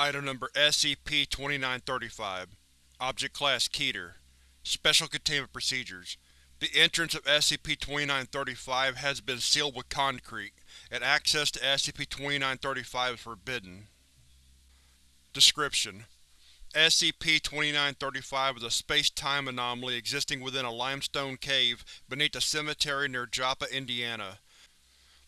Item Number SCP-2935 Object Class Keter Special Containment Procedures The entrance of SCP-2935 has been sealed with concrete, and access to SCP-2935 is forbidden. Description: SCP-2935 is a space-time anomaly existing within a limestone cave beneath a cemetery near Joppa, Indiana.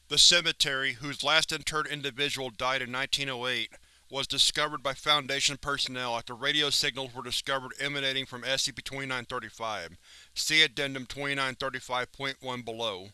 The cemetery, whose last interred individual died in 1908, was discovered by Foundation personnel after radio signals were discovered emanating from SCP-2935. See Addendum 2935.1 below.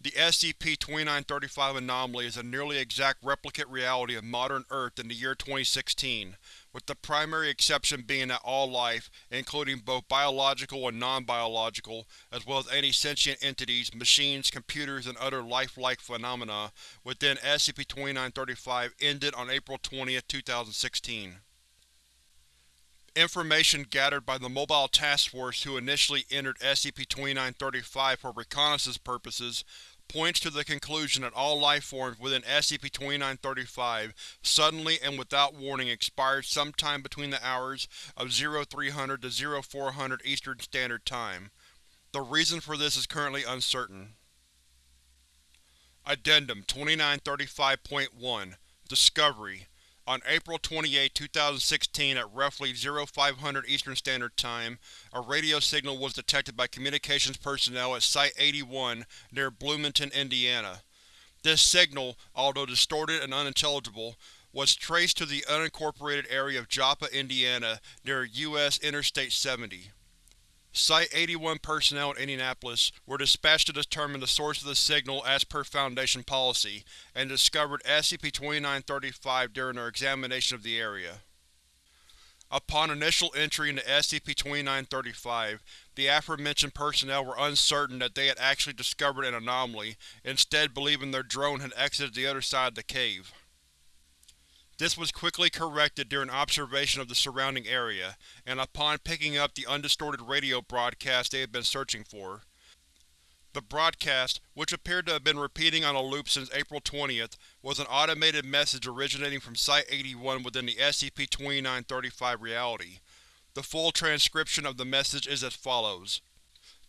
The SCP-2935 anomaly is a nearly exact replicate reality of modern Earth in the year 2016, with the primary exception being that all life, including both biological and non-biological, as well as any sentient entities, machines, computers, and other lifelike phenomena within SCP-2935 ended on April 20, 2016. Information gathered by the Mobile Task Force who initially entered SCP-2935 for reconnaissance purposes points to the conclusion that all life forms within SCP-2935 suddenly and without warning expired sometime between the hours of 0300 to 0400 Eastern Standard Time. The reason for this is currently uncertain. Addendum 2935.1 Discovery on April 28, 2016 at roughly 0500 Eastern Standard Time, a radio signal was detected by communications personnel at Site-81 near Bloomington, Indiana. This signal, although distorted and unintelligible, was traced to the unincorporated area of Joppa, Indiana, near U.S. Interstate 70. Site-81 personnel in Indianapolis were dispatched to determine the source of the signal as per Foundation policy, and discovered SCP-2935 during their examination of the area. Upon initial entry into SCP-2935, the aforementioned personnel were uncertain that they had actually discovered an anomaly, instead believing their drone had exited the other side of the cave. This was quickly corrected during observation of the surrounding area, and upon picking up the undistorted radio broadcast they had been searching for. The broadcast, which appeared to have been repeating on a loop since April 20th, was an automated message originating from Site-81 within the SCP-2935 reality. The full transcription of the message is as follows.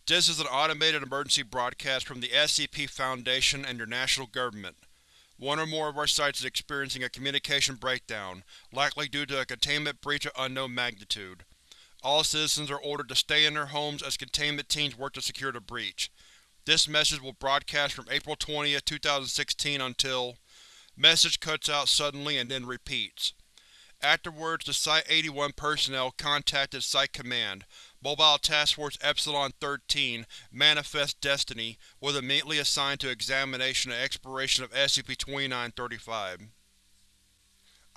This is an automated emergency broadcast from the SCP Foundation and your national government. One or more of our sites is experiencing a communication breakdown, likely due to a containment breach of unknown magnitude. All citizens are ordered to stay in their homes as containment teams work to secure the breach. This message will broadcast from April 20, 2016 until… Message cuts out suddenly and then repeats. Afterwards, the Site-81 personnel contacted Site Command, Mobile Task Force Epsilon-13, Manifest Destiny, was immediately assigned to examination and exploration of SCP-2935.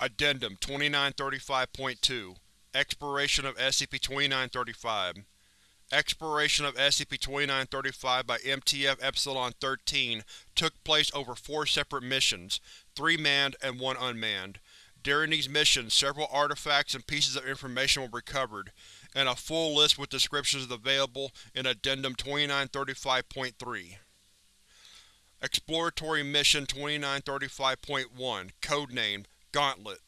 Addendum 2935.2 Exploration of SCP-2935 Exploration of SCP-2935 by MTF Epsilon-13 took place over four separate missions, three manned and one unmanned. During these missions, several artifacts and pieces of information were recovered, and a full list with descriptions is available in Addendum 2935.3. Exploratory Mission 2935.1 Codenamed Gauntlet.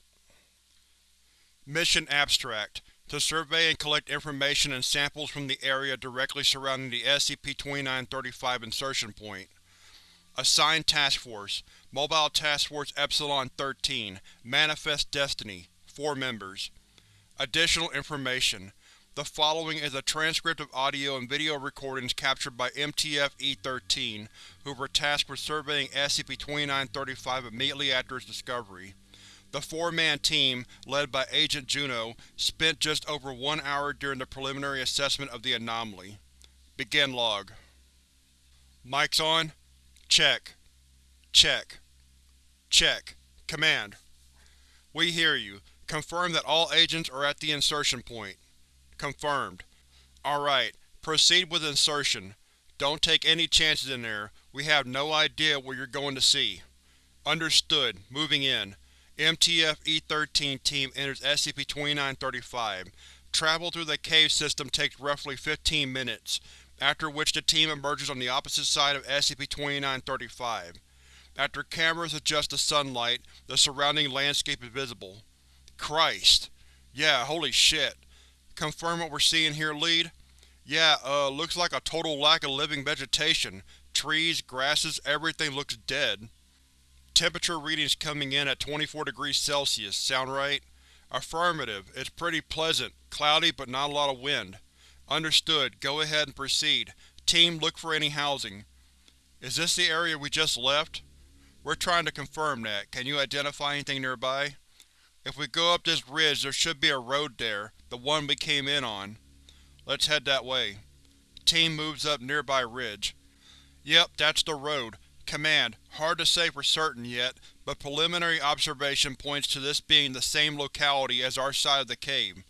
Mission Abstract. To survey and collect information and samples from the area directly surrounding the SCP-2935 insertion point. Assigned Task Force. Mobile Task Force Epsilon-13 Manifest Destiny. 4 members. Additional information the following is a transcript of audio and video recordings captured by MTF-E13, who were tasked with surveying SCP-2935 immediately after its discovery. The four-man team, led by Agent Juno, spent just over one hour during the preliminary assessment of the anomaly. Begin log. Mics on? Check. Check. Check. Command. We hear you. Confirm that all agents are at the insertion point. Confirmed. Alright, proceed with insertion. Don't take any chances in there, we have no idea what you're going to see. Understood. Moving in. MTF-E13 team enters SCP-2935. Travel through the cave system takes roughly 15 minutes, after which the team emerges on the opposite side of SCP-2935. After cameras adjust to sunlight, the surrounding landscape is visible. Christ. Yeah, holy shit. Confirm what we're seeing here, Lead? Yeah, uh, looks like a total lack of living vegetation. Trees, grasses, everything looks dead. Temperature readings coming in at 24 degrees Celsius, sound right? Affirmative, it's pretty pleasant, cloudy but not a lot of wind. Understood, go ahead and proceed. Team, look for any housing. Is this the area we just left? We're trying to confirm that. Can you identify anything nearby? If we go up this ridge, there should be a road there, the one we came in on. Let's head that way. Team moves up nearby ridge. Yep, that's the road. Command, hard to say for certain yet, but preliminary observation points to this being the same locality as our side of the cave.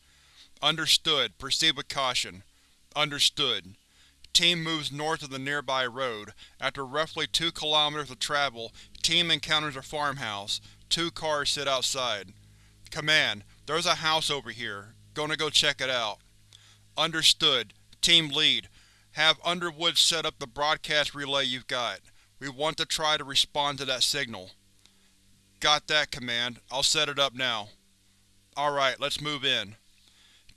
Understood. Proceed with caution. Understood. Team moves north of the nearby road. After roughly two kilometers of travel, Team encounters a farmhouse. Two cars sit outside. Command, there's a house over here. Gonna go check it out. Understood. Team Lead, have Underwood set up the broadcast relay you've got. We want to try to respond to that signal. Got that, Command. I'll set it up now. Alright, let's move in.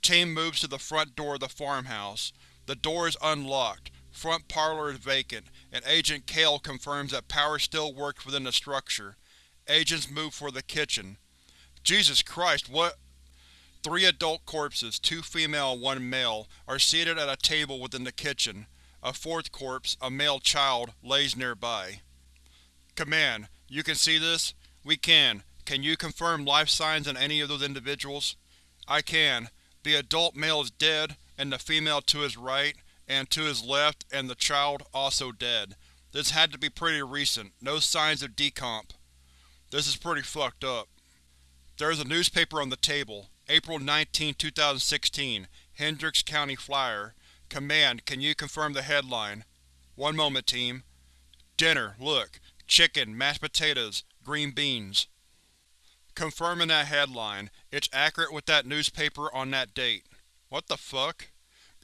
Team moves to the front door of the farmhouse. The door is unlocked, front parlor is vacant, and Agent Kale confirms that power still works within the structure. Agents move for the kitchen. Jesus Christ, what? Three adult corpses, two female and one male, are seated at a table within the kitchen. A fourth corpse, a male child, lays nearby. Command, you can see this? We can. Can you confirm life signs on any of those individuals? I can. The adult male is dead, and the female to his right, and to his left, and the child also dead. This had to be pretty recent. No signs of decomp. This is pretty fucked up. There is a newspaper on the table. April 19, 2016. Hendricks County Flyer. Command, can you confirm the headline? One moment, team. Dinner, look. Chicken, mashed potatoes, green beans. Confirming that headline. It's accurate with that newspaper on that date. What the fuck?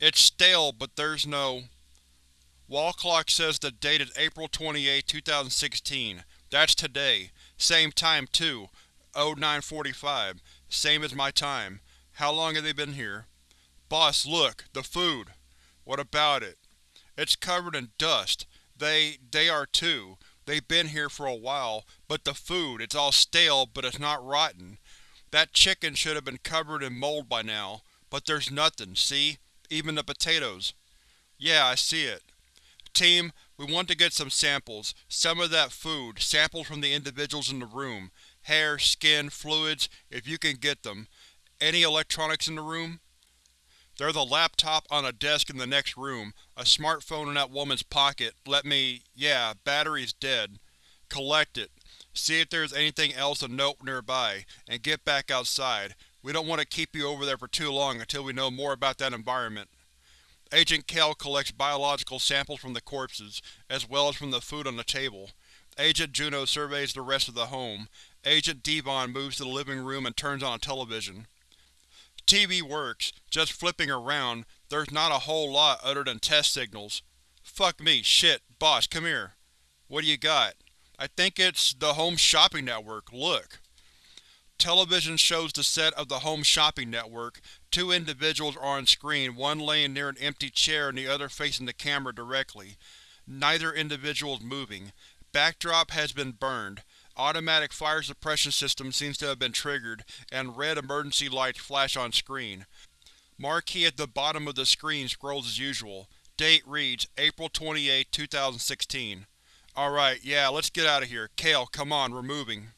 It's stale, but there's no… Wall clock says the date is April 28, 2016. That's today. Same time, too. 0945. Same as my time. How long have they been here? Boss, look! The food! What about it? It's covered in dust. They… they are too. They've been here for a while, but the food, it's all stale, but it's not rotten. That chicken should have been covered in mold by now, but there's nothing, see? Even the potatoes. Yeah, I see it. Team, we want to get some samples. Some of that food, samples from the individuals in the room. Hair, skin, fluids, if you can get them. Any electronics in the room? There's a laptop on a desk in the next room, a smartphone in that woman's pocket. Let me… yeah, battery's dead. Collect it. See if there's anything else of note nearby, and get back outside. We don't want to keep you over there for too long until we know more about that environment. Agent Kell collects biological samples from the corpses, as well as from the food on the table. Agent Juno surveys the rest of the home. Agent Devon moves to the living room and turns on a television. TV works, just flipping around, there's not a whole lot other than test signals. Fuck me, shit, boss, come here. What do you got? I think it's the Home Shopping Network, look. Television shows the set of the Home Shopping Network. Two individuals are on screen, one laying near an empty chair and the other facing the camera directly. Neither individual is moving. Backdrop has been burned. Automatic fire suppression system seems to have been triggered, and red emergency lights flash on screen. Marquee at the bottom of the screen scrolls as usual. Date reads, April 28, 2016. Alright, yeah, let's get out of here. Kale, come on, we're moving.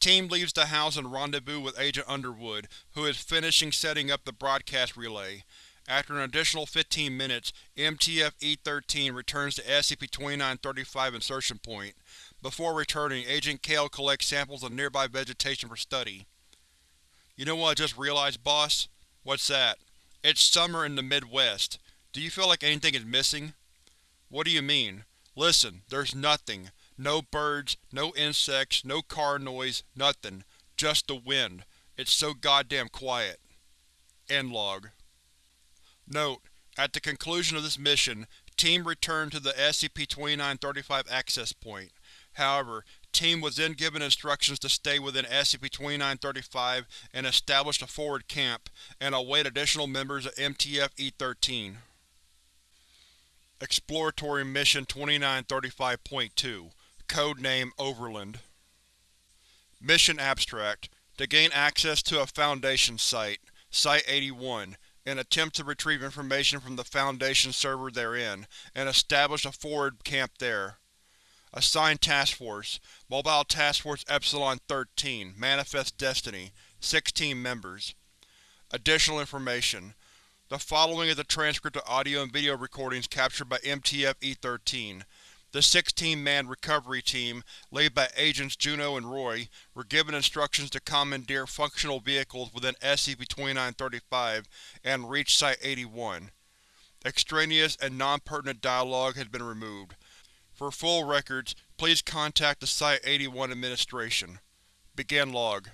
Team leaves the house and rendezvous with Agent Underwood, who is finishing setting up the broadcast relay. After an additional 15 minutes, MTF-E13 returns to SCP-2935 insertion point. Before returning, Agent Kale collects samples of nearby vegetation for study. You know what I just realized, boss? What's that? It's summer in the Midwest. Do you feel like anything is missing? What do you mean? Listen, there's nothing. No birds, no insects, no car noise, nothing. Just the wind. It's so goddamn quiet. End log. Note: At the conclusion of this mission, Team returned to the SCP-2935 access point. However, team was then given instructions to stay within SCP-2935 and establish a forward camp, and await additional members of MTF-E13. Exploratory Mission 2935.2 Codename Overland Mission Abstract To gain access to a Foundation site, Site-81, and attempt to retrieve information from the Foundation server therein, and establish a forward camp there. Assigned Task Force Mobile Task Force Epsilon-13 Manifest Destiny 16 members. Additional information The following is a transcript of audio and video recordings captured by MTF-E13. The 16-man recovery team, led by Agents Juno and Roy, were given instructions to commandeer functional vehicles within SCP-2935 and reach Site-81. Extraneous and non-pertinent dialogue has been removed. For full records, please contact the Site-81 Administration. Begin log.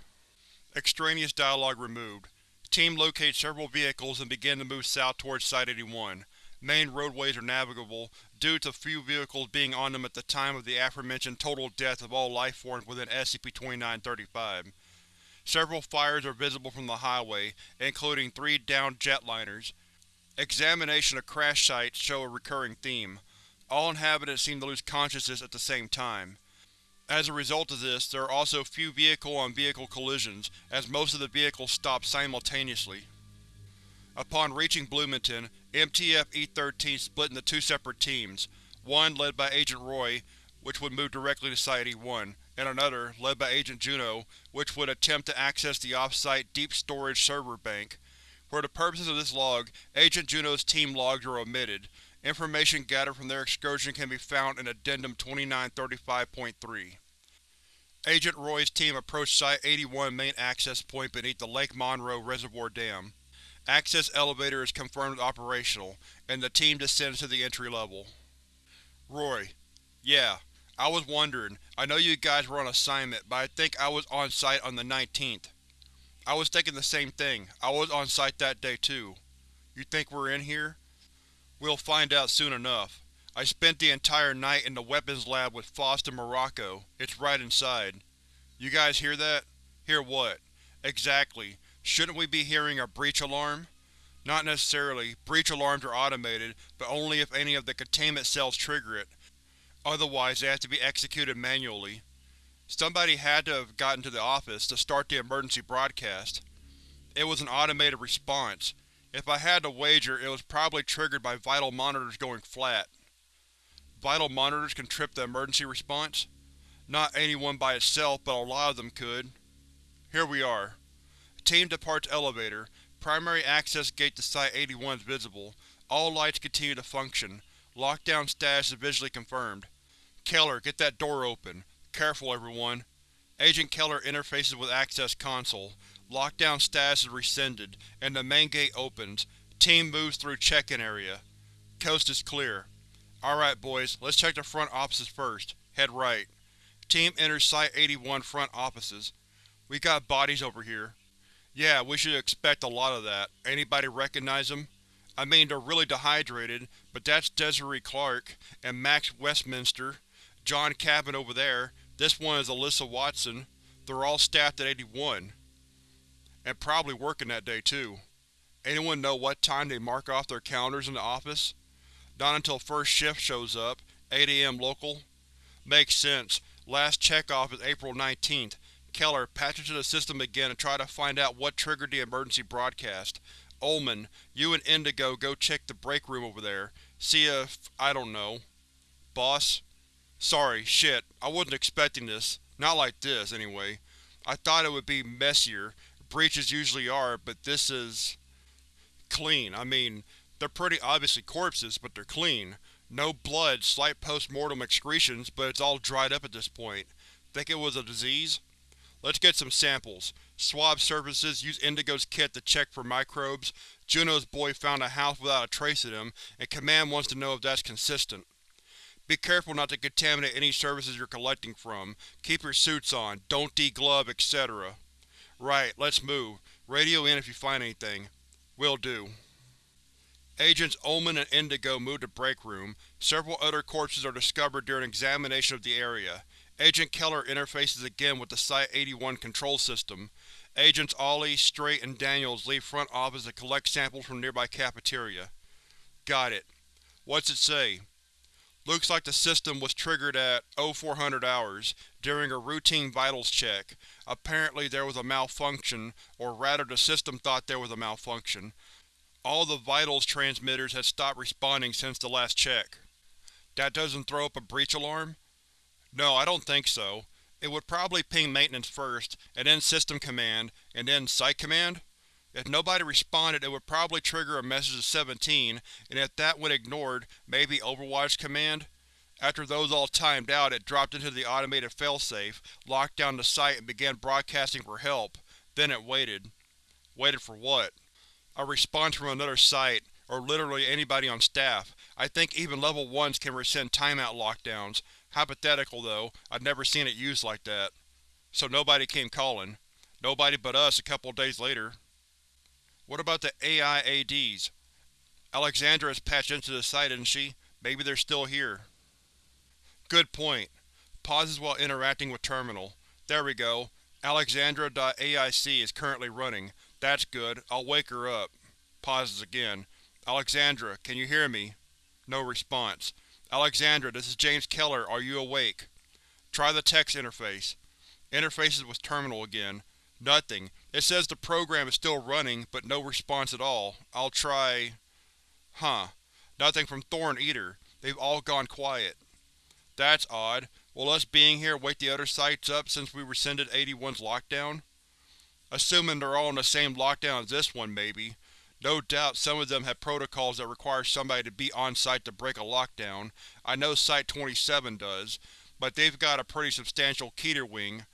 Extraneous dialogue removed. Team locates several vehicles and begin to move south towards Site-81. Main roadways are navigable, due to few vehicles being on them at the time of the aforementioned total death of all lifeforms within SCP-2935. Several fires are visible from the highway, including three downed jetliners. Examination of crash sites show a recurring theme. All inhabitants seem to lose consciousness at the same time. As a result of this, there are also few vehicle-on-vehicle -vehicle collisions, as most of the vehicles stop simultaneously. Upon reaching Bloomington, MTF-E13 split into two separate teams, one led by Agent Roy, which would move directly to Site-81, and another, led by Agent Juno, which would attempt to access the off-site deep storage server bank. For the purposes of this log, Agent Juno's team logs are omitted. Information gathered from their excursion can be found in Addendum 2935.3. Agent Roy's team approached Site-81 main access point beneath the Lake Monroe Reservoir Dam. Access elevator is confirmed operational, and the team descends to the entry level. Roy: Yeah, I was wondering, I know you guys were on assignment, but I think I was on site on the 19th. I was thinking the same thing, I was on site that day too. You think we're in here? We'll find out soon enough. I spent the entire night in the weapons lab with Faust and Morocco. It's right inside. You guys hear that? Hear what? Exactly. Shouldn't we be hearing a breach alarm? Not necessarily. Breach alarms are automated, but only if any of the containment cells trigger it. Otherwise they have to be executed manually. Somebody had to have gotten to the office to start the emergency broadcast. It was an automated response. If I had to wager, it was probably triggered by vital monitors going flat. Vital monitors can trip the emergency response? Not any one by itself, but a lot of them could. Here we are. Team departs elevator. Primary access gate to Site-81 is visible. All lights continue to function. Lockdown status is visually confirmed. Keller, get that door open. Careful, everyone. Agent Keller interfaces with Access Console. Lockdown status is rescinded, and the main gate opens. Team moves through check-in area. Coast is clear. Alright boys, let's check the front offices first. Head right. Team enters Site-81 front offices. We got bodies over here. Yeah, we should expect a lot of that. Anybody recognize them? I mean, they're really dehydrated, but that's Desiree Clark, and Max Westminster, John Cabin over there, this one is Alyssa Watson. They're all staffed at 81. And probably working that day, too. Anyone know what time they mark off their calendars in the office? Not until first shift shows up, 8 am local. Makes sense. Last check-off is April 19th, Keller, patch into the system again and try to find out what triggered the emergency broadcast. Ullman, you and Indigo go check the break room over there. See if… I don't know. Boss? Sorry, shit, I wasn't expecting this. Not like this, anyway. I thought it would be messier. Breaches usually are, but this is… clean. I mean, they're pretty obviously corpses, but they're clean. No blood, slight post-mortem excretions, but it's all dried up at this point. Think it was a disease? Let's get some samples. Swab surfaces, use Indigo's kit to check for microbes. Juno's boy found a house without a trace of them, and Command wants to know if that's consistent. Be careful not to contaminate any surfaces you're collecting from. Keep your suits on, don't deglove, etc. Right, let's move. Radio in if you find anything. Will do. Agents Ullman and Indigo move to break room. Several other corpses are discovered during examination of the area. Agent Keller interfaces again with the Site-81 control system. Agents Ollie, Straight, and Daniels leave front office to collect samples from nearby cafeteria. Got it. What's it say? Looks like the system was triggered at 0400 hours, during a routine vitals check. Apparently there was a malfunction, or rather the system thought there was a malfunction. All the vitals transmitters had stopped responding since the last check. That doesn't throw up a breach alarm? No, I don't think so. It would probably ping maintenance first, and then system command, and then site command? If nobody responded it would probably trigger a message to 17, and if that went ignored, maybe Overwatch command? After those all timed out it dropped into the automated failsafe, locked down the site and began broadcasting for help. Then it waited. Waited for what? A response from another site, or literally anybody on staff. I think even level 1s can rescind timeout lockdowns. Hypothetical though, I've never seen it used like that. So nobody came calling. Nobody but us a couple days later. What about the AI-ADs? Alexandra is patched into the site, isn't she? Maybe they're still here. Good point. Pauses while interacting with terminal. There we go. Alexandra.aic is currently running. That's good. I'll wake her up. Pauses again. Alexandra, can you hear me? No response. Alexandra, this is James Keller. Are you awake? Try the text interface. Interfaces with terminal again. Nothing. It says the program is still running, but no response at all. I'll try… Huh. Nothing from Thorn either. They've all gone quiet. That's odd. Will us being here wake the other sites up since we rescinded 81's lockdown? Assuming they're all in the same lockdown as this one, maybe. No doubt some of them have protocols that require somebody to be on-site to break a lockdown. I know Site-27 does, but they've got a pretty substantial Keter wing,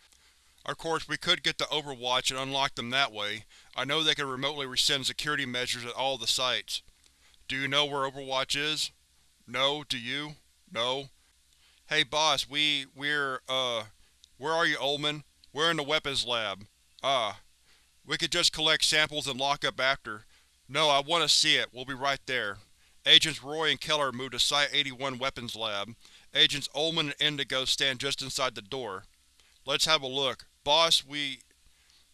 of course, we could get the Overwatch and unlock them that way. I know they can remotely rescind security measures at all the sites. Do you know where Overwatch is? No, do you? No? Hey boss, we… we're, uh… Where are you, Ullman? We're in the weapons lab. Ah. We could just collect samples and lock up after. No, I want to see it. We'll be right there. Agents Roy and Keller move to Site-81 Weapons Lab. Agents Ullman and Indigo stand just inside the door. Let's have a look. Boss, we…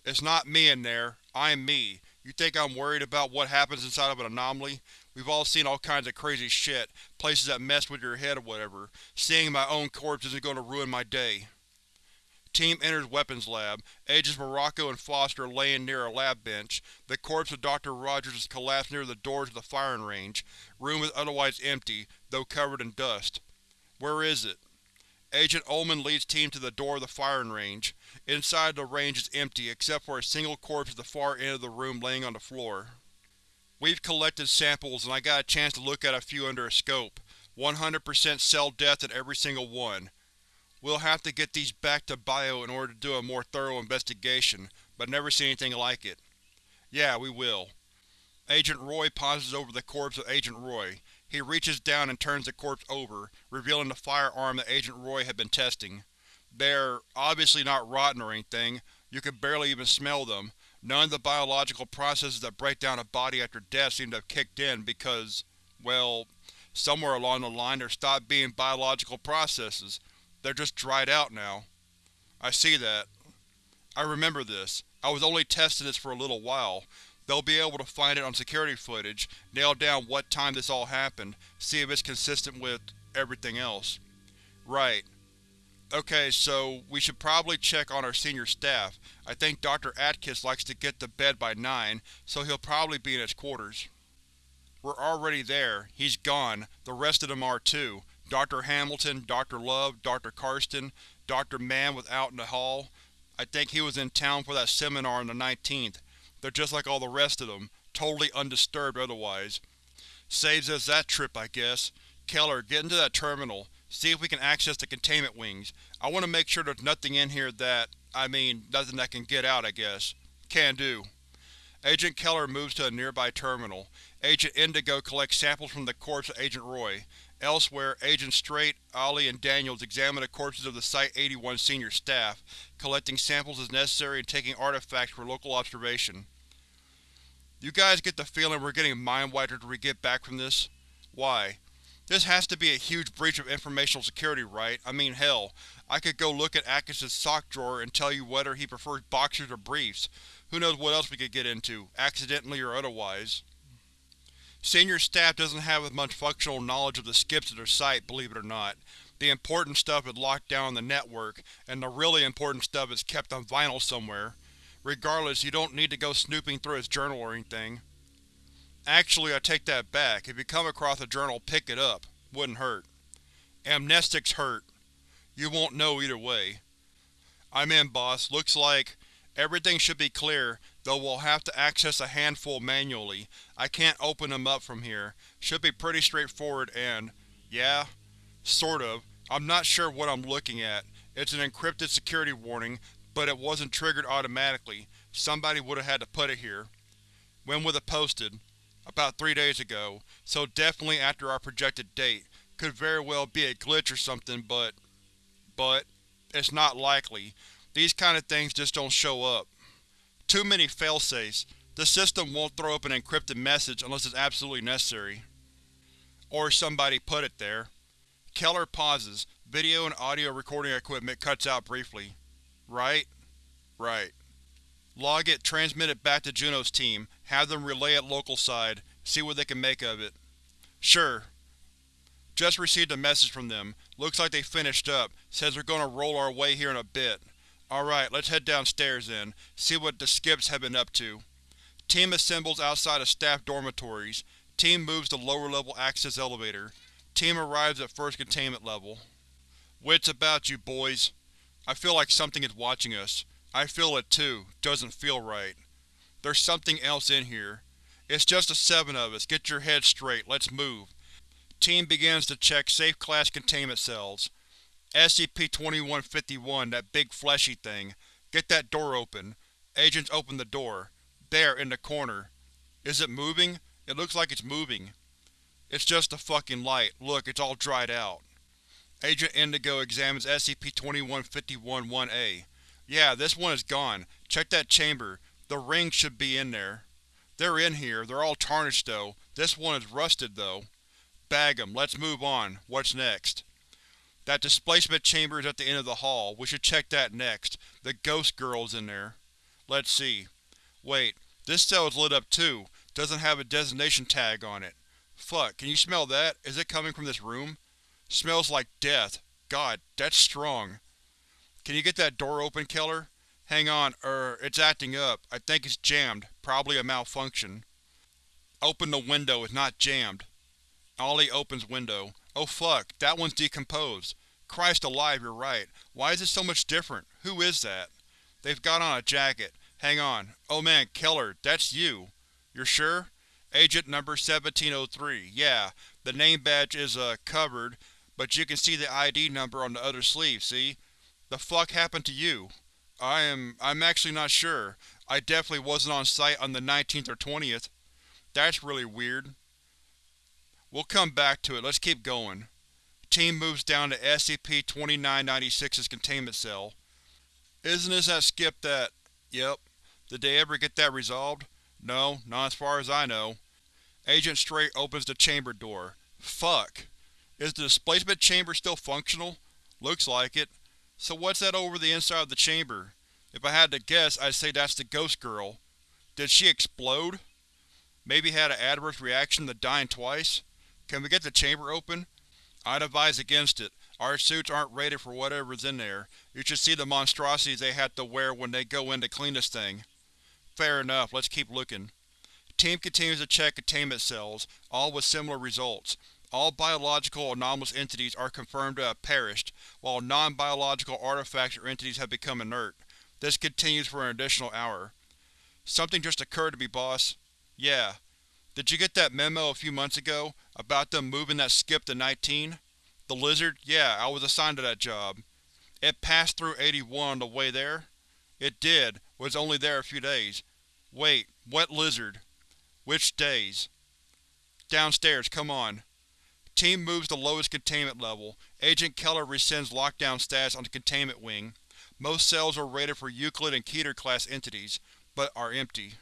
It's not me in there. I'm me. You think I'm worried about what happens inside of an anomaly? We've all seen all kinds of crazy shit, places that mess with your head or whatever. Seeing my own corpse isn't going to ruin my day. Team enters weapons lab. Agents Morocco and Foster laying near a lab bench. The corpse of Dr. Rogers is collapsed near the doors of the firing range. Room is otherwise empty, though covered in dust. Where is it? Agent Ullman leads team to the door of the firing range. Inside the range is empty, except for a single corpse at the far end of the room laying on the floor. We've collected samples and I got a chance to look at a few under a scope. 100% cell death in every single one. We'll have to get these back to Bio in order to do a more thorough investigation, but never see anything like it. Yeah, we will. Agent Roy pauses over the corpse of Agent Roy. He reaches down and turns the corpse over, revealing the firearm that Agent Roy had been testing. They're obviously not rotten or anything, you can barely even smell them. None of the biological processes that break down a body after death seem to have kicked in because, well, somewhere along the line there stopped being biological processes. They're just dried out now. I see that. I remember this. I was only testing this for a little while. They'll be able to find it on security footage, nail down what time this all happened, see if it's consistent with everything else. Right. Okay, so we should probably check on our senior staff. I think Dr. Atkins likes to get to bed by 9, so he'll probably be in his quarters. We're already there. He's gone. The rest of them are too. Dr. Hamilton, Dr. Love, Dr. Karsten, Dr. Mann was out in the hall. I think he was in town for that seminar on the 19th. They're just like all the rest of them, totally undisturbed otherwise. Saves us that trip, I guess. Keller, get into that terminal. See if we can access the containment wings. I want to make sure there's nothing in here that… I mean, nothing that can get out, I guess. Can do. Agent Keller moves to a nearby terminal. Agent Indigo collects samples from the corpse of Agent Roy. Elsewhere, Agent Straight, Ollie, and Daniels examine the corpses of the Site-81 senior staff, collecting samples as necessary and taking artifacts for local observation. You guys get the feeling we're getting mind-wiped after we get back from this? Why? This has to be a huge breach of informational security, right? I mean hell, I could go look at Atkins's sock drawer and tell you whether he prefers boxers or briefs. Who knows what else we could get into, accidentally or otherwise. Senior staff doesn't have as much functional knowledge of the skips at their site, believe it or not. The important stuff is locked down on the network, and the really important stuff is kept on vinyl somewhere. Regardless, you don't need to go snooping through his journal or anything. Actually, I take that back. If you come across a journal, pick it up. Wouldn't hurt. Amnestics hurt. You won't know either way. I'm in, boss. Looks like everything should be clear, though we'll have to access a handful manually. I can't open them up from here. Should be pretty straightforward and… yeah? Sort of. I'm not sure what I'm looking at. It's an encrypted security warning, but it wasn't triggered automatically. Somebody would have had to put it here. When was it posted? About three days ago, so definitely after our projected date. Could very well be a glitch or something, but… but… it's not likely. These kind of things just don't show up. Too many failsafes. The system won't throw up an encrypted message unless it's absolutely necessary. Or somebody put it there. Keller pauses. Video and audio recording equipment cuts out briefly. Right? Right. Log it, transmit it back to Juno's team, have them relay it local side, see what they can make of it. Sure. Just received a message from them. Looks like they finished up, says they're gonna roll our way here in a bit. Alright, let's head downstairs then, see what the skips have been up to. Team assembles outside of staff dormitories. Team moves to lower level access elevator. Team arrives at first containment level. Wits about you, boys. I feel like something is watching us. I feel it too. Doesn't feel right. There's something else in here. It's just the seven of us. Get your heads straight. Let's move. Team begins to check safe class containment cells. SCP-2151, that big fleshy thing. Get that door open. Agents open the door. There, in the corner. Is it moving? It looks like it's moving. It's just the fucking light. Look, it's all dried out. Agent Indigo examines SCP-2151-1A. Yeah, this one is gone. Check that chamber. The rings should be in there. They're in here. They're all tarnished though. This one is rusted though. Bag 'em. Let's move on. What's next? That displacement chamber is at the end of the hall. We should check that next. The ghost girl's in there. Let's see. Wait, this cell is lit up too. Doesn't have a designation tag on it. Fuck, can you smell that? Is it coming from this room? Smells like death. God, that's strong. Can you get that door open, Keller? Hang on, er, it's acting up. I think it's jammed. Probably a malfunction. Open the window, it's not jammed. Ollie opens window. Oh fuck, that one's decomposed. Christ alive, you're right. Why is it so much different? Who is that? They've got on a jacket. Hang on. Oh man, Keller, that's you. You're sure? Agent number 1703. Yeah, the name badge is, uh, covered, but you can see the ID number on the other sleeve, see? The fuck happened to you? I am… I'm actually not sure. I definitely wasn't on site on the 19th or 20th. That's really weird. We'll come back to it, let's keep going. Team moves down to SCP-2996's containment cell. Isn't this that skip that… Yep. Did they ever get that resolved? No, not as far as I know. Agent Straight opens the chamber door. Fuck. Is the displacement chamber still functional? Looks like it. So what's that over the inside of the chamber? If I had to guess, I'd say that's the ghost girl. Did she explode? Maybe had an adverse reaction to dying twice? Can we get the chamber open? I'd advise against it. Our suits aren't rated for whatever's in there. You should see the monstrosities they have to wear when they go in to clean this thing. Fair enough, let's keep looking. Team continues to check containment cells, all with similar results. All biological anomalous entities are confirmed to have perished, while non-biological artifacts or entities have become inert. This continues for an additional hour. Something just occurred to me, boss. Yeah, did you get that memo a few months ago, about them moving that skip to 19? The lizard? Yeah, I was assigned to that job. It passed through 81 on the way there? It did, was only there a few days. Wait, what lizard? Which days? Downstairs, come on. Team moves to lowest containment level. Agent Keller rescinds lockdown status on the containment wing. Most cells are rated for Euclid and Keter class entities, but are empty.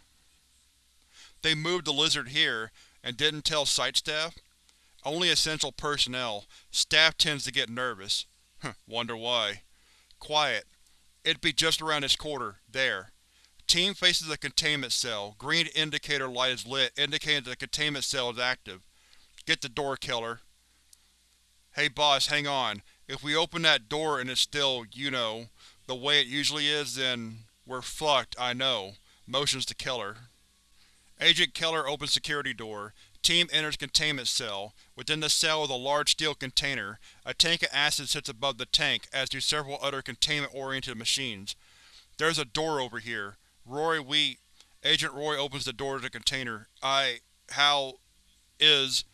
They moved the lizard here, and didn't tell site staff? Only essential personnel. Staff tends to get nervous. Wonder why. Quiet. It'd be just around this corner. There. Team faces the containment cell. Green indicator light is lit, indicating that the containment cell is active. Get the door, Keller. Hey boss, hang on. If we open that door and it's still, you know, the way it usually is, then we're fucked, I know. Motions to Keller. Agent Keller opens security door. Team enters containment cell. Within the cell is a large steel container. A tank of acid sits above the tank, as do several other containment-oriented machines. There's a door over here. Roy, we… Agent Roy opens the door to the container. I… how… is…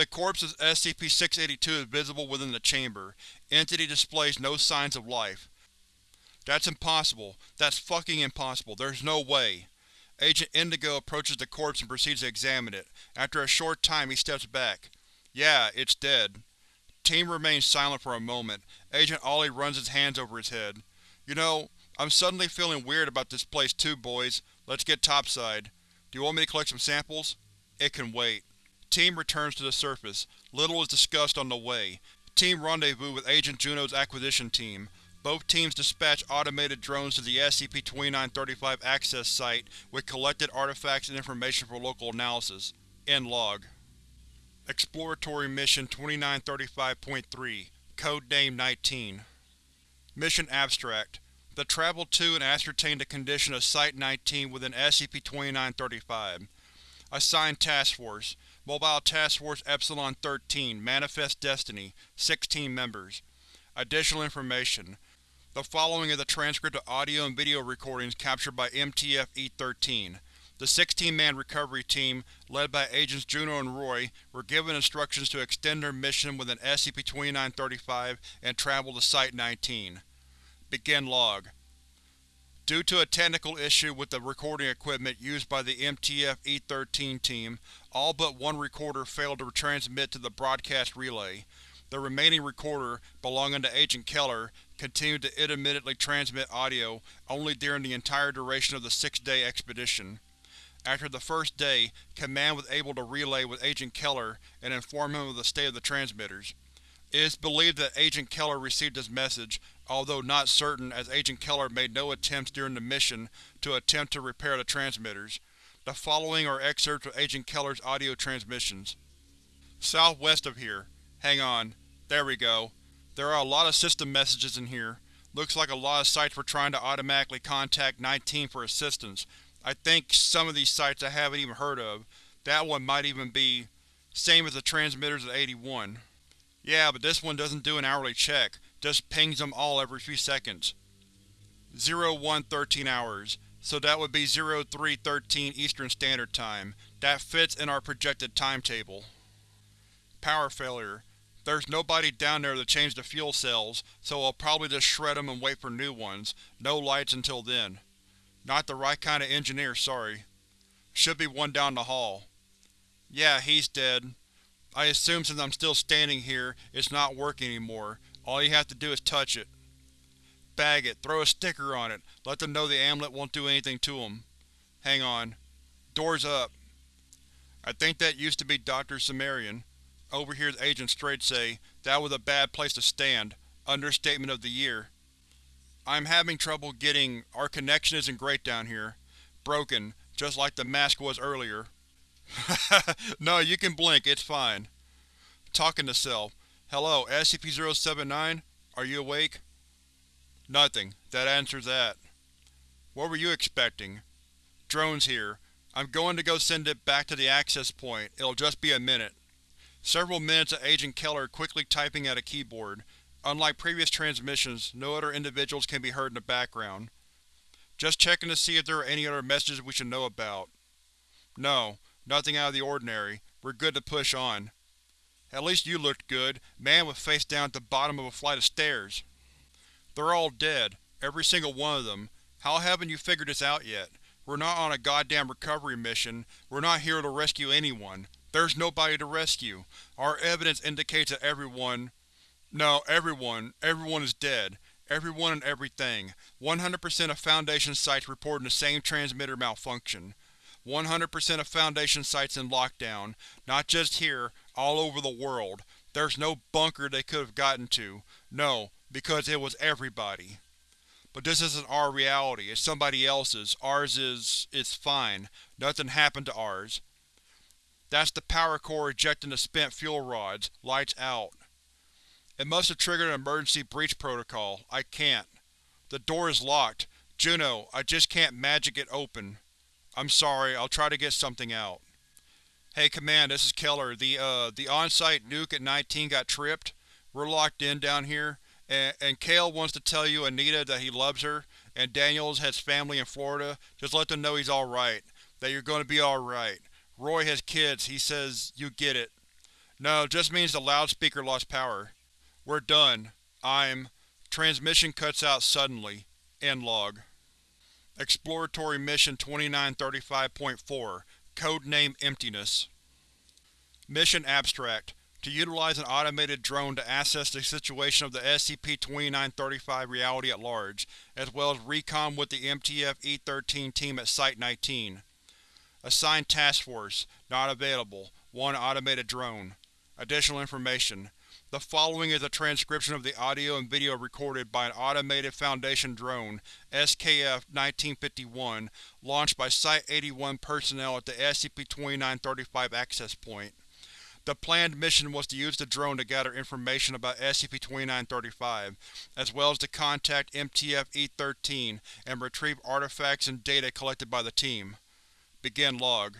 The corpse of SCP-682 is visible within the chamber. Entity displays no signs of life. That's impossible. That's fucking impossible. There's no way. Agent Indigo approaches the corpse and proceeds to examine it. After a short time, he steps back. Yeah, it's dead. Team remains silent for a moment. Agent Ollie runs his hands over his head. You know, I'm suddenly feeling weird about this place too, boys. Let's get topside. Do you want me to collect some samples? It can wait. Team returns to the surface. Little is discussed on the way. Team rendezvous with Agent Juno's acquisition team. Both teams dispatch automated drones to the SCP-2935 access site with collected artifacts and information for local analysis. End log. Exploratory Mission 2935.3 Codename 19 Mission Abstract The travel to and ascertain the condition of Site-19 within SCP-2935. Assigned Task Force Mobile Task Force Epsilon-13 Manifest Destiny 16 members Additional information the following is a transcript of audio and video recordings captured by MTF-E13. The 16-man recovery team, led by Agents Juno and Roy, were given instructions to extend their mission within SCP-2935 and travel to Site-19. Begin log. Due to a technical issue with the recording equipment used by the MTF-E13 team, all but one recorder failed to transmit to the broadcast relay. The remaining recorder, belonging to Agent Keller, continued to intermittently transmit audio only during the entire duration of the six-day expedition. After the first day, Command was able to relay with Agent Keller and inform him of the state of the transmitters. It is believed that Agent Keller received this message, although not certain as Agent Keller made no attempts during the mission to attempt to repair the transmitters. The following are excerpts of Agent Keller's audio transmissions. Southwest of here. Hang on. There we go. There are a lot of system messages in here. Looks like a lot of sites were trying to automatically contact 19 for assistance. I think some of these sites I haven't even heard of. That one might even be… same as the transmitters at 81. Yeah, but this one doesn't do an hourly check, just pings them all every few seconds. 0113 hours, so that would be 0313 Eastern Standard Time. That fits in our projected timetable. Power failure. There's nobody down there to change the fuel cells, so I'll probably just shred them and wait for new ones. No lights until then. Not the right kind of engineer, sorry. Should be one down the hall. Yeah, he's dead. I assume since I'm still standing here, it's not working anymore. All you have to do is touch it. Bag it, throw a sticker on it, let them know the amulet won't do anything to them. Hang on. Door's up. I think that used to be Dr. Cimmerian. Overhears Agent Straight say, that was a bad place to stand. Understatement of the year. I'm having trouble getting… our connection isn't great down here. Broken, just like the mask was earlier. no, you can blink, it's fine. Talking to Cell. Hello, SCP-079? Are you awake? Nothing. That answers that. What were you expecting? Drone's here. I'm going to go send it back to the access point. It'll just be a minute. Several minutes of Agent Keller quickly typing at a keyboard. Unlike previous transmissions, no other individuals can be heard in the background. Just checking to see if there are any other messages we should know about. No, nothing out of the ordinary. We're good to push on. At least you looked good. Man with face down at the bottom of a flight of stairs. They're all dead. Every single one of them. How haven't you figured this out yet? We're not on a goddamn recovery mission. We're not here to rescue anyone. There's nobody to rescue. Our evidence indicates that everyone… No, everyone. Everyone is dead. Everyone and everything. 100% of Foundation sites reporting the same transmitter malfunction. 100% of Foundation sites in lockdown. Not just here, all over the world. There's no bunker they could have gotten to. No, because it was everybody. But this isn't our reality, it's somebody else's. Ours is… it's fine. Nothing happened to ours. That's the power core ejecting the spent fuel rods. Lights out. It must have triggered an emergency breach protocol. I can't. The door is locked. Juno, I just can't magic it open. I'm sorry, I'll try to get something out. Hey Command, this is Keller. The, uh, the on-site nuke at 19 got tripped. We're locked in down here, and, and Kale wants to tell you Anita that he loves her, and Daniels has family in Florida. Just let them know he's alright. That you're going to be alright. Roy has kids, he says you get it. No, just means the loudspeaker lost power. We're done. I'm… Transmission cuts out suddenly. End log. Exploratory Mission 2935.4 Codename Emptiness Mission Abstract To utilize an automated drone to assess the situation of the SCP-2935 reality at large, as well as recon with the MTF-E13 team at Site-19. Assigned Task Force Not available. One automated drone. Additional information The following is a transcription of the audio and video recorded by an automated Foundation drone, SKF-1951, launched by Site-81 personnel at the SCP-2935 access point. The planned mission was to use the drone to gather information about SCP-2935, as well as to contact MTF-E13 and retrieve artifacts and data collected by the team. Begin log.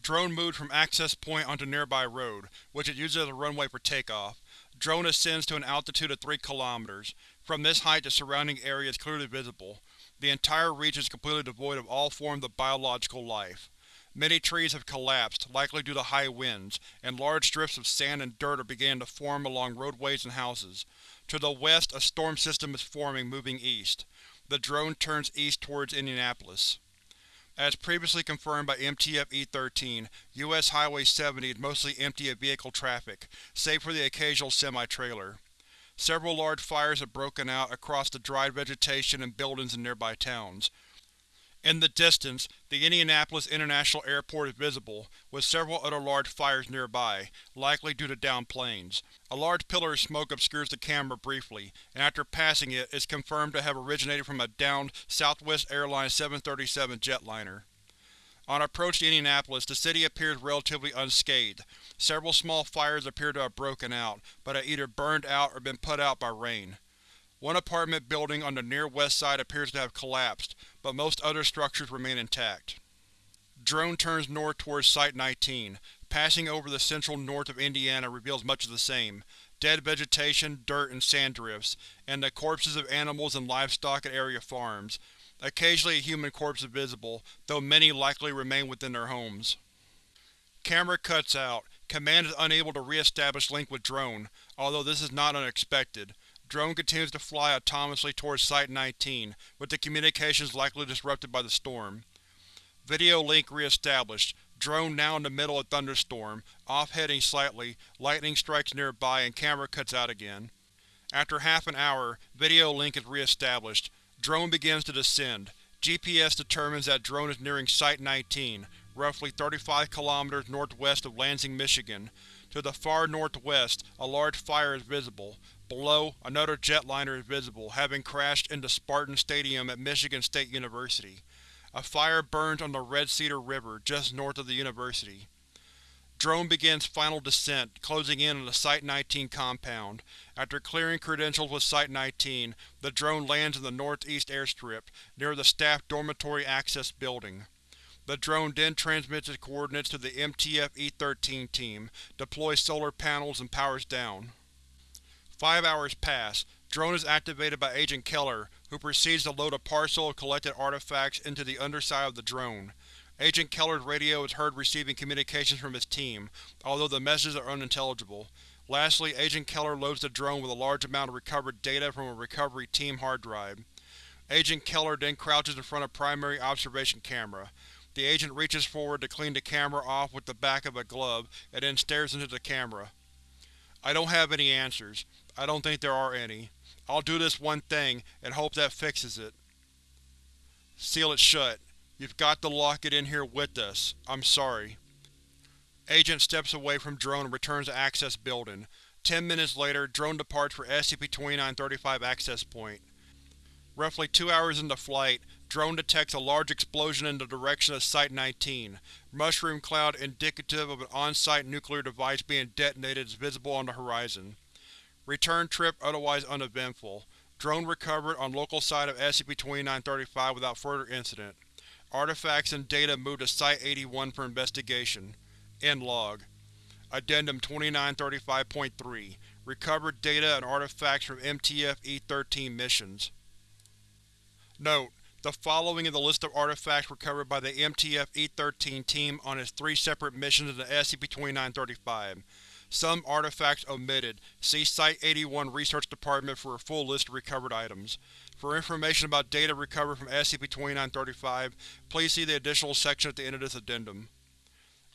Drone moved from access point onto nearby road, which it uses as a runway for takeoff. Drone ascends to an altitude of 3 km. From this height the surrounding area is clearly visible. The entire region is completely devoid of all forms of biological life. Many trees have collapsed, likely due to high winds, and large drifts of sand and dirt are beginning to form along roadways and houses. To the west a storm system is forming, moving east. The drone turns east towards Indianapolis. As previously confirmed by MTF-E13, U.S. Highway 70 is mostly empty of vehicle traffic, save for the occasional semi-trailer. Several large fires have broken out across the dried vegetation and buildings in nearby towns. In the distance, the Indianapolis International Airport is visible, with several other large fires nearby, likely due to downed planes. A large pillar of smoke obscures the camera briefly, and after passing it is confirmed to have originated from a downed Southwest Airlines 737 jetliner. On approach to Indianapolis, the city appears relatively unscathed. Several small fires appear to have broken out, but have either burned out or been put out by rain. One apartment building on the near west side appears to have collapsed, but most other structures remain intact. Drone turns north towards Site-19. Passing over the central north of Indiana reveals much of the same. Dead vegetation, dirt, and sand drifts, and the corpses of animals and livestock at area farms. Occasionally a human corpse is visible, though many likely remain within their homes. Camera cuts out. Command is unable to re-establish link with drone, although this is not unexpected. Drone continues to fly autonomously towards Site-19, with the communications likely disrupted by the storm. Video link re-established. Drone now in the middle of thunderstorm, off-heading slightly, lightning strikes nearby and camera cuts out again. After half an hour, video link is re-established. Drone begins to descend. GPS determines that drone is nearing Site-19, roughly 35 km northwest of Lansing, Michigan. To the far northwest, a large fire is visible. Below, another jetliner is visible, having crashed into Spartan Stadium at Michigan State University. A fire burns on the Red Cedar River, just north of the university. Drone begins final descent, closing in on the Site-19 compound. After clearing credentials with Site-19, the drone lands in the northeast airstrip, near the staff dormitory access building. The drone then transmits its coordinates to the MTF-E13 team, deploys solar panels, and powers down. Five hours pass. Drone is activated by Agent Keller, who proceeds to load a parcel of collected artifacts into the underside of the drone. Agent Keller's radio is heard receiving communications from his team, although the messages are unintelligible. Lastly, Agent Keller loads the drone with a large amount of recovered data from a recovery team hard drive. Agent Keller then crouches in front of primary observation camera. The agent reaches forward to clean the camera off with the back of a glove, and then stares into the camera. I don't have any answers. I don't think there are any. I'll do this one thing, and hope that fixes it. Seal it shut. You've got to lock it in here with us. I'm sorry. Agent steps away from drone and returns to Access Building. Ten minutes later, drone departs for SCP-2935 access point. Roughly two hours into flight, drone detects a large explosion in the direction of Site-19. Mushroom cloud indicative of an on-site nuclear device being detonated is visible on the horizon. Return trip otherwise uneventful. Drone recovered on local site of SCP-2935 without further incident. Artifacts and data moved to Site-81 for investigation. End log. Addendum 2935.3 Recovered data and artifacts from MTF-E13 missions. Note: The following is the list of artifacts recovered by the MTF-E13 team on its three separate missions in the SCP-2935. Some artifacts omitted. See Site-81 Research Department for a full list of recovered items. For information about data recovered from SCP-2935, please see the additional section at the end of this addendum.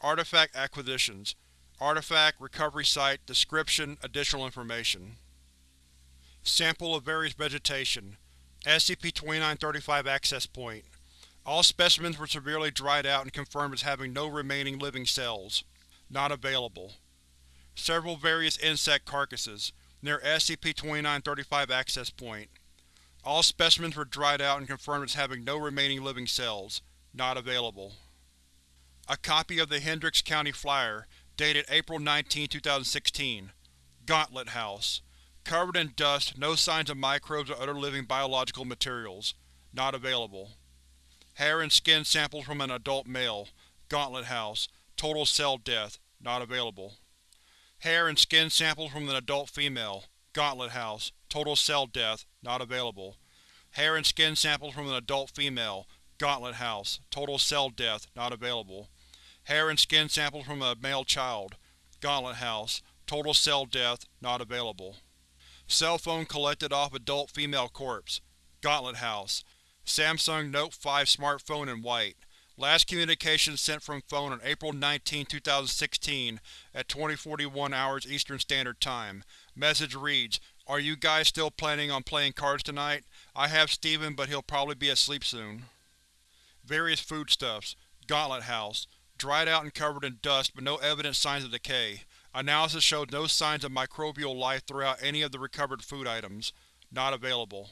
Artifact Acquisitions Artifact, Recovery Site, Description, Additional information. Sample of various vegetation. SCP-2935 Access Point. All specimens were severely dried out and confirmed as having no remaining living cells. Not available. Several various insect carcasses, near SCP-2935 Access Point. All specimens were dried out and confirmed as having no remaining living cells. Not available. A copy of the Hendricks County Flyer, dated April 19, 2016. Gauntlet House. Covered in dust, no signs of microbes or other living biological materials. Not available. Hair and skin samples from an adult male. Gauntlet House. Total cell death. Not available. Hair and skin samples from an adult female. Gauntlet House. Total cell death. Not available. Hair and skin samples from an adult female. Gauntlet House. Total cell death. Not available. Hair and skin samples from a male child. Gauntlet House. Total cell death. Not available. Cell phone collected off adult female corpse. Gauntlet House. Samsung Note 5 smartphone in white. Last communication sent from phone on April 19, 2016 at 2041 hours Eastern Standard Time. Message reads, Are you guys still planning on playing cards tonight? I have Steven, but he'll probably be asleep soon. Various foodstuffs. Gauntlet House. Dried out and covered in dust, but no evident signs of decay. Analysis showed no signs of microbial life throughout any of the recovered food items. Not available.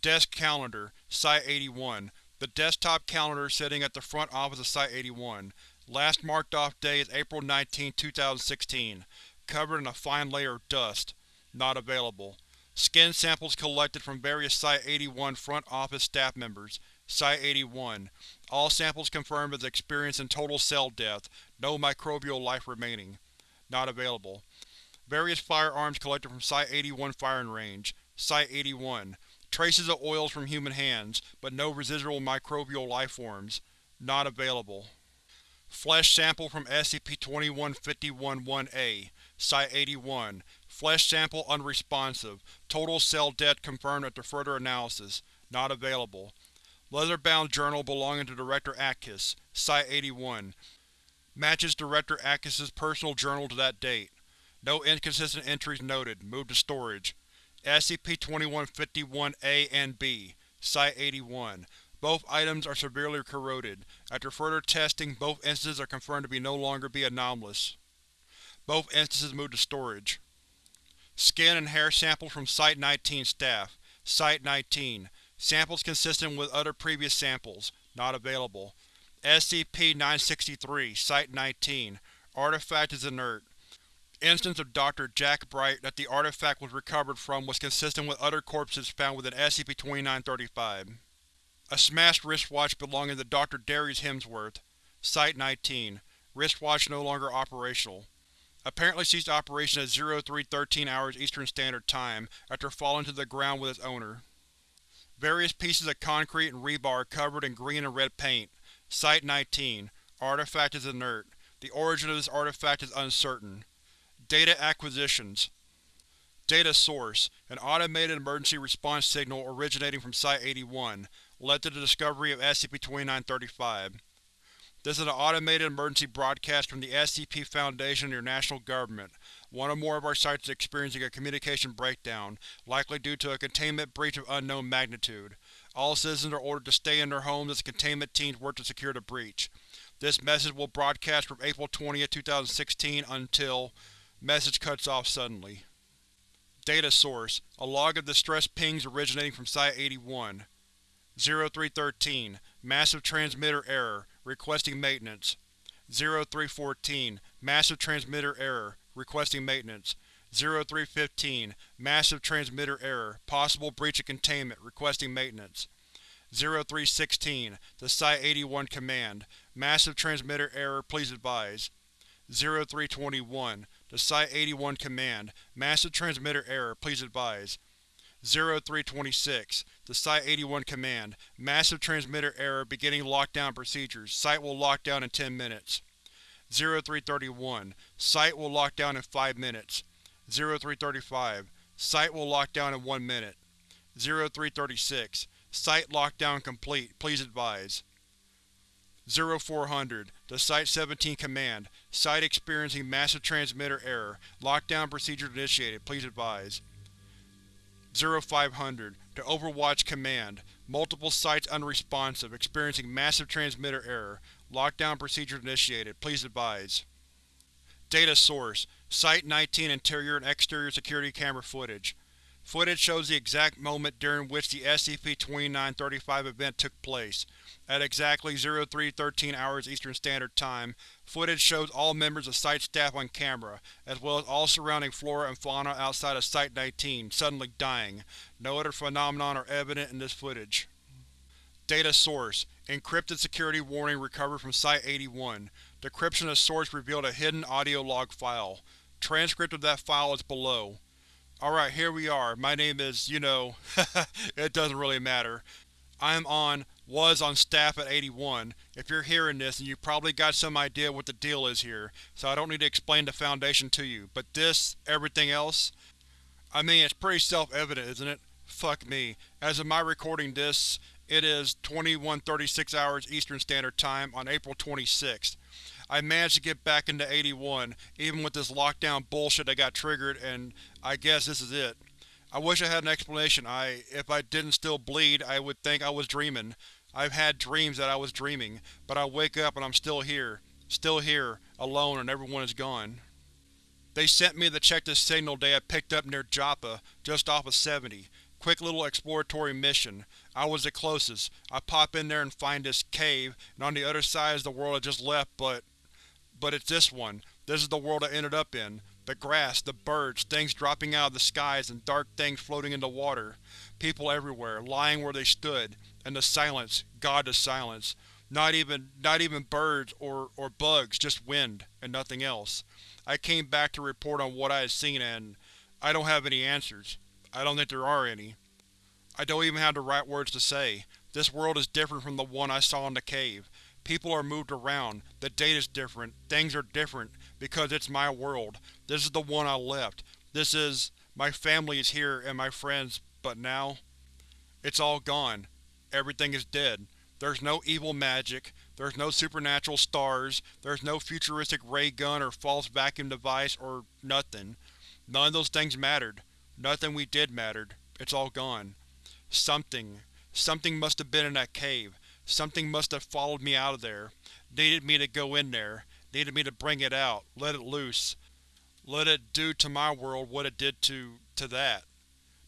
Desk Calendar, Site-81. The desktop calendar sitting at the front office of Site-81. Last marked off day is April 19, 2016. Covered in a fine layer of dust. Not available. Skin samples collected from various Site-81 front office staff members. Site-81. All samples confirmed as experiencing total cell death, no microbial life remaining. Not available. Various firearms collected from Site-81 firing range. Site-81. Traces of oils from human hands, but no residual microbial lifeforms. Not available. Flesh sample from SCP-2151-1A. Site-81. Flesh sample unresponsive. Total cell death confirmed after further analysis. Not available. Leather-bound journal belonging to Director Atkins. Site-81. Matches Director Atkins' personal journal to that date. No inconsistent entries noted. Moved to storage. SCP-2151-A and B. Site-81. Both items are severely corroded. After further testing, both instances are confirmed to be no longer be anomalous. Both instances moved to storage. Skin and hair samples from Site-19 staff. Site-19. Samples consistent with other previous samples. Not available. SCP-963, Site-19. Artifact is inert. Instance of Dr. Jack Bright that the artifact was recovered from was consistent with other corpses found within SCP-2935. A smashed wristwatch belonging to Dr. Darius Hemsworth. Site-19. Wristwatch no longer operational. Apparently ceased operation at 0313 hours Eastern Standard Time after falling to the ground with its owner. Various pieces of concrete and rebar covered in green and red paint. Site-19. Artifact is inert. The origin of this artifact is uncertain. Data Acquisitions Data Source: An automated emergency response signal originating from Site-81 led to the discovery of SCP-2935. This is an automated emergency broadcast from the SCP Foundation and your national government. One or more of our sites is experiencing a communication breakdown, likely due to a containment breach of unknown magnitude. All citizens are ordered to stay in their homes as the containment teams work to secure the breach. This message will broadcast from April 20, 2016 until… Message cuts off suddenly. Data source: A log of distress pings originating from Site-81. 0313 Massive transmitter error. Requesting maintenance. 0314 Massive transmitter error. Requesting maintenance. 0315 Massive transmitter error. Possible breach of containment. Requesting maintenance. 0316 The Site-81 Command. Massive transmitter error please advise. 0321 The Site-81 Command. Massive transmitter error please advise. 0326 The Site-81 Command. Massive transmitter error beginning lockdown procedures. Site will lock down in 10 minutes. 0331 Site will lock down in 5 minutes. 0335 Site will lock down in 1 minute. 0336 Site lockdown complete. Please advise. 0400 The Site-17 Command. Site experiencing massive transmitter error. Lockdown procedures initiated. Please advise. 0500 To Overwatch Command. Multiple sites unresponsive, experiencing massive transmitter error. Lockdown procedures initiated. Please advise. Data source: Site-19 interior and exterior security camera footage. Footage shows the exact moment during which the SCP-2935 event took place. At exactly 0313 hours Eastern Standard Time, footage shows all members of Site staff on camera, as well as all surrounding flora and fauna outside of Site-19, suddenly dying. No other phenomenon are evident in this footage. Data source: Encrypted security warning recovered from Site-81. Decryption of source revealed a hidden audio log file. Transcript of that file is below. Alright, here we are. My name is, you know, it doesn't really matter. I am on, was on staff at 81. If you're hearing this, then you probably got some idea what the deal is here, so I don't need to explain the Foundation to you. But this, everything else? I mean, it's pretty self-evident, isn't it? Fuck me. As of my recording this, it is 2136 hours Eastern Standard Time on April 26th. I managed to get back into 81, even with this lockdown bullshit that got triggered, and I guess this is it. I wish I had an explanation. I, if I didn't still bleed, I would think I was dreaming. I've had dreams that I was dreaming, but I wake up and I'm still here. Still here, alone and everyone is gone. They sent me to check this signal they had picked up near Joppa, just off of 70. Quick little exploratory mission. I was the closest. I pop in there and find this cave, and on the other side is the world I just left, but… But it's this one. This is the world I ended up in. The grass, the birds, things dropping out of the skies and dark things floating in the water. People everywhere, lying where they stood. And the silence, God the silence. Not even, not even birds or, or bugs, just wind, and nothing else. I came back to report on what I had seen and… I don't have any answers. I don't think there are any. I don't even have the right words to say. This world is different from the one I saw in the cave. People are moved around, the date is different, things are different, because it's my world. This is the one I left. This is… my family is here and my friends, but now… It's all gone. Everything is dead. There's no evil magic, there's no supernatural stars, there's no futuristic ray gun or false vacuum device, or nothing. None of those things mattered. Nothing we did mattered. It's all gone. Something. Something must have been in that cave. Something must have followed me out of there, needed me to go in there, needed me to bring it out, let it loose. Let it do to my world what it did to… to that.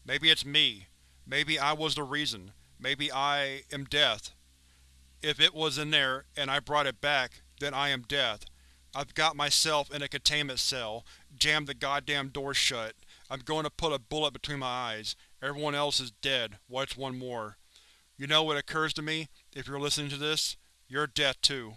Maybe it's me. Maybe I was the reason. Maybe I am death. If it was in there, and I brought it back, then I am death. I've got myself in a containment cell, jammed the goddamn door shut. I'm going to put a bullet between my eyes. Everyone else is dead. What's one more? You know what occurs to me? If you're listening to this, you're death too.